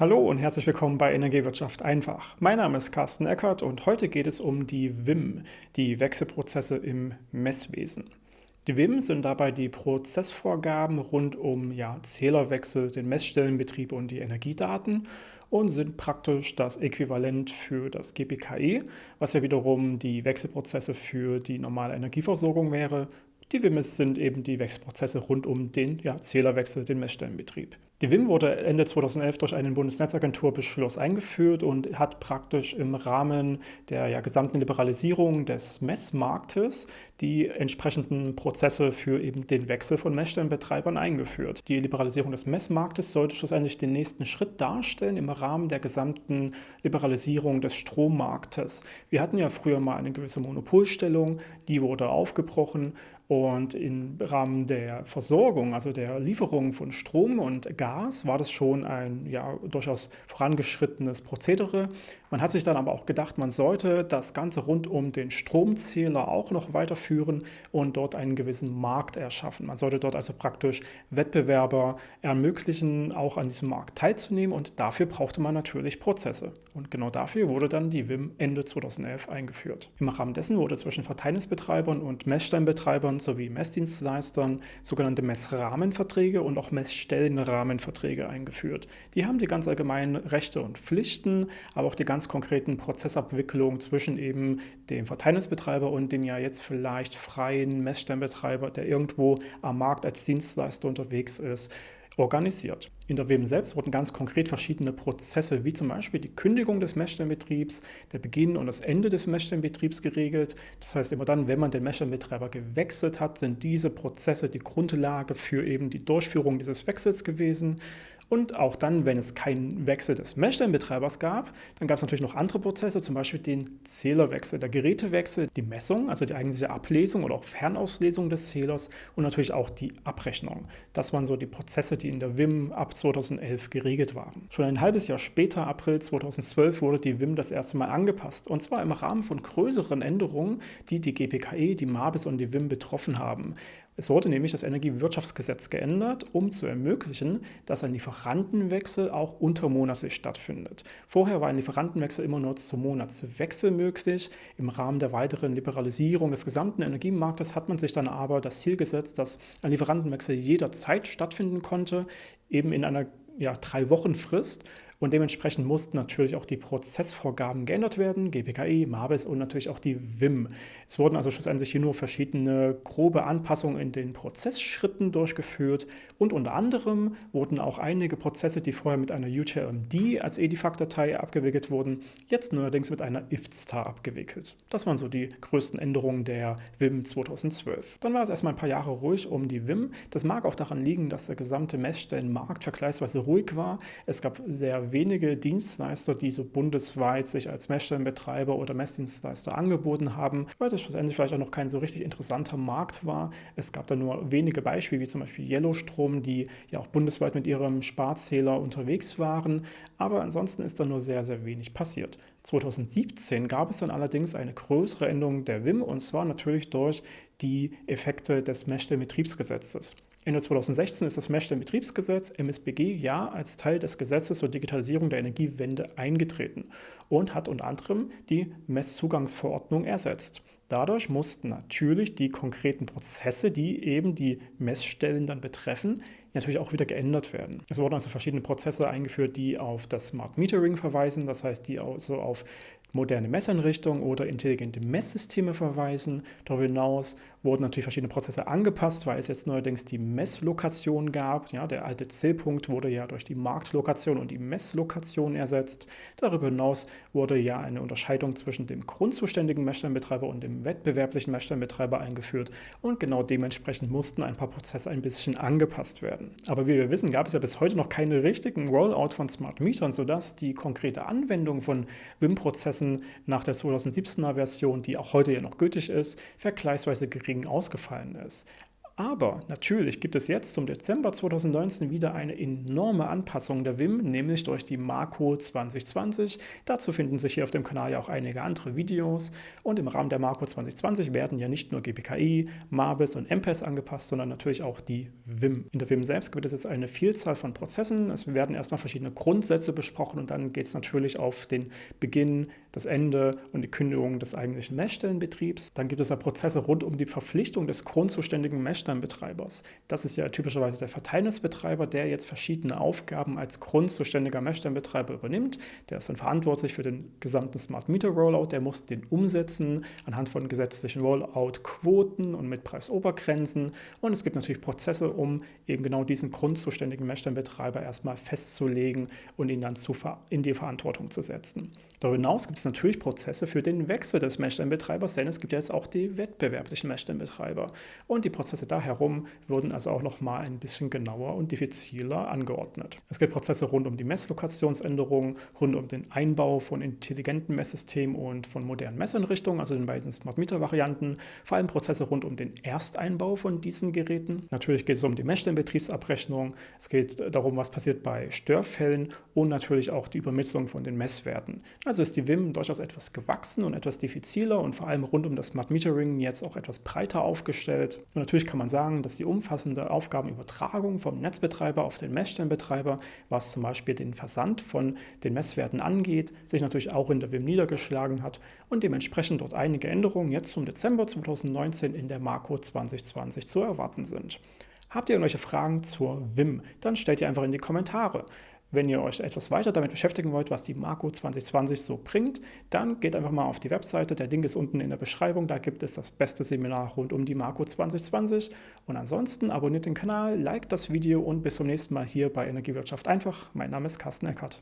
Hallo und herzlich willkommen bei Energiewirtschaft einfach. Mein Name ist Carsten Eckert und heute geht es um die WIM, die Wechselprozesse im Messwesen. Die WIM sind dabei die Prozessvorgaben rund um ja, Zählerwechsel, den Messstellenbetrieb und die Energiedaten und sind praktisch das Äquivalent für das GPKE, was ja wiederum die Wechselprozesse für die normale Energieversorgung wäre. Die WIMs sind eben die Wechselprozesse rund um den ja, Zählerwechsel, den Messstellenbetrieb. Die WIM wurde Ende 2011 durch einen Bundesnetzagenturbeschluss eingeführt und hat praktisch im Rahmen der ja, gesamten Liberalisierung des Messmarktes die entsprechenden Prozesse für eben den Wechsel von Messstellenbetreibern eingeführt. Die Liberalisierung des Messmarktes sollte schlussendlich den nächsten Schritt darstellen im Rahmen der gesamten Liberalisierung des Strommarktes. Wir hatten ja früher mal eine gewisse Monopolstellung, die wurde aufgebrochen und im Rahmen der Versorgung, also der Lieferung von Strom und Gas, war das schon ein ja, durchaus vorangeschrittenes Prozedere. Man hat sich dann aber auch gedacht, man sollte das Ganze rund um den Stromzähler auch noch weiterführen und dort einen gewissen Markt erschaffen. Man sollte dort also praktisch Wettbewerber ermöglichen, auch an diesem Markt teilzunehmen und dafür brauchte man natürlich Prozesse. Und genau dafür wurde dann die WIM Ende 2011 eingeführt. Im Rahmen dessen wurde zwischen Verteilnisbetreibern und Messsteinbetreibern sowie Messdienstleistern sogenannte Messrahmenverträge und auch Messstellenrahmenverträge eingeführt. Die haben die ganz allgemeinen Rechte und Pflichten, aber auch die ganz konkreten Prozessabwicklungen zwischen eben dem Verteilnisbetreiber und dem ja jetzt vielleicht freien Messstellenbetreiber, der irgendwo am Markt als Dienstleister unterwegs ist, organisiert. In der WEM selbst wurden ganz konkret verschiedene Prozesse, wie zum Beispiel die Kündigung des Messstellenbetriebs, der Beginn und das Ende des Messstellenbetriebs geregelt. Das heißt, immer dann, wenn man den Messstellenbetreiber gewechselt hat, sind diese Prozesse die Grundlage für eben die Durchführung dieses Wechsels gewesen. Und auch dann, wenn es keinen Wechsel des Messstellenbetreibers gab, dann gab es natürlich noch andere Prozesse, zum Beispiel den Zählerwechsel, der Gerätewechsel, die Messung, also die eigentliche Ablesung oder auch Fernauslesung des Zählers und natürlich auch die Abrechnung. Das waren so die Prozesse, die in der WIM ab 2011 geregelt waren. Schon ein halbes Jahr später, April 2012, wurde die WIM das erste Mal angepasst und zwar im Rahmen von größeren Änderungen, die die GPKE, die MABIS und die WIM betroffen haben. Es wurde nämlich das Energiewirtschaftsgesetz geändert, um zu ermöglichen, dass ein Lieferantenwechsel auch untermonatlich stattfindet. Vorher war ein Lieferantenwechsel immer nur zum Monatswechsel möglich. Im Rahmen der weiteren Liberalisierung des gesamten Energiemarktes hat man sich dann aber das Ziel gesetzt, dass ein Lieferantenwechsel jederzeit stattfinden konnte, eben in einer ja, drei Wochen Frist und dementsprechend mussten natürlich auch die Prozessvorgaben geändert werden, GPKI, MABIS und natürlich auch die WIM. Es wurden also schlussendlich hier nur verschiedene grobe Anpassungen in den Prozessschritten durchgeführt und unter anderem wurden auch einige Prozesse, die vorher mit einer UTLMD als EDIFACT-Datei abgewickelt wurden, jetzt neuerdings mit einer IFSTAR abgewickelt. Das waren so die größten Änderungen der WIM 2012. Dann war es erstmal ein paar Jahre ruhig um die WIM. Das mag auch daran liegen, dass der gesamte Messstellenmarkt vergleichsweise ruhig war. Es gab sehr wenige Dienstleister, die so bundesweit sich als Messstellenbetreiber oder Messdienstleister angeboten haben, weil das schlussendlich vielleicht auch noch kein so richtig interessanter Markt war. Es gab da nur wenige Beispiele, wie zum Beispiel Yellowstrom, die ja auch bundesweit mit ihrem Sparzähler unterwegs waren, aber ansonsten ist da nur sehr, sehr wenig passiert. 2017 gab es dann allerdings eine größere Änderung der WIM und zwar natürlich durch die Effekte des Messstellenbetriebsgesetzes. Ende 2016 ist das Messstellenbetriebsgesetz MSBG ja als Teil des Gesetzes zur Digitalisierung der Energiewende eingetreten und hat unter anderem die Messzugangsverordnung ersetzt. Dadurch mussten natürlich die konkreten Prozesse, die eben die Messstellen dann betreffen, natürlich auch wieder geändert werden. Es wurden also verschiedene Prozesse eingeführt, die auf das Smart Metering verweisen, das heißt, die also auf moderne Messeinrichtungen oder intelligente Messsysteme verweisen. Darüber hinaus wurden natürlich verschiedene Prozesse angepasst, weil es jetzt neuerdings die Messlokation gab. Ja, der alte Zählpunkt wurde ja durch die Marktlokation und die Messlokation ersetzt. Darüber hinaus wurde ja eine Unterscheidung zwischen dem grundzuständigen Messsteinbetreiber und dem wettbewerblichen Messsteinbetreiber eingeführt und genau dementsprechend mussten ein paar Prozesse ein bisschen angepasst werden. Aber wie wir wissen, gab es ja bis heute noch keine richtigen Rollout von Smart Metern, sodass die konkrete Anwendung von WIM-Prozessen Prozessen nach der 2017er Version, die auch heute ja noch gültig ist, vergleichsweise gering ausgefallen ist. Aber natürlich gibt es jetzt zum Dezember 2019 wieder eine enorme Anpassung der WIM, nämlich durch die Marco 2020. Dazu finden sich hier auf dem Kanal ja auch einige andere Videos. Und im Rahmen der Marco 2020 werden ja nicht nur GPKI, MABIS und MPES angepasst, sondern natürlich auch die WIM. In der WIM selbst gibt es jetzt eine Vielzahl von Prozessen. Es werden erstmal verschiedene Grundsätze besprochen und dann geht es natürlich auf den Beginn, das Ende und die Kündigung des eigentlichen Messstellenbetriebs. Dann gibt es ja Prozesse rund um die Verpflichtung des grundzuständigen Messstellenbetriebs Messstellenbetreibers. Das ist ja typischerweise der Verteilnisbetreiber, der jetzt verschiedene Aufgaben als grundzuständiger Messstellenbetreiber übernimmt. Der ist dann verantwortlich für den gesamten Smart Meter Rollout. Der muss den umsetzen anhand von gesetzlichen Rollout-Quoten und mit Preisobergrenzen. Und es gibt natürlich Prozesse, um eben genau diesen grundzuständigen Messstellenbetreiber erstmal festzulegen und ihn dann zu, in die Verantwortung zu setzen. Darüber hinaus gibt es natürlich Prozesse für den Wechsel des Messstellenbetreibers, denn es gibt ja jetzt auch die wettbewerblichen Messstellenbetreiber. Und die Prozesse da herum wurden also auch noch mal ein bisschen genauer und diffiziler angeordnet. Es gibt Prozesse rund um die Messlokationsänderung, rund um den Einbau von intelligenten Messsystemen und von modernen Messeinrichtungen, also den beiden Smart Meter Varianten, vor allem Prozesse rund um den Ersteinbau von diesen Geräten. Natürlich geht es um die Messstellenbetriebsabrechnung, es geht darum, was passiert bei Störfällen und natürlich auch die Übermittlung von den Messwerten. Also ist die WIM durchaus etwas gewachsen und etwas diffiziler und vor allem rund um das Smart Metering jetzt auch etwas breiter aufgestellt. Und natürlich kann man sagen, dass die umfassende Aufgabenübertragung vom Netzbetreiber auf den Messstellenbetreiber, was zum Beispiel den Versand von den Messwerten angeht, sich natürlich auch in der WIM niedergeschlagen hat und dementsprechend dort einige Änderungen jetzt zum Dezember 2019 in der Marco 2020 zu erwarten sind. Habt ihr irgendwelche Fragen zur WIM? Dann stellt ihr einfach in die Kommentare. Wenn ihr euch etwas weiter damit beschäftigen wollt, was die Marco 2020 so bringt, dann geht einfach mal auf die Webseite. Der Link ist unten in der Beschreibung. Da gibt es das beste Seminar rund um die Marco 2020. Und ansonsten abonniert den Kanal, liked das Video und bis zum nächsten Mal hier bei Energiewirtschaft einfach. Mein Name ist Carsten Eckert.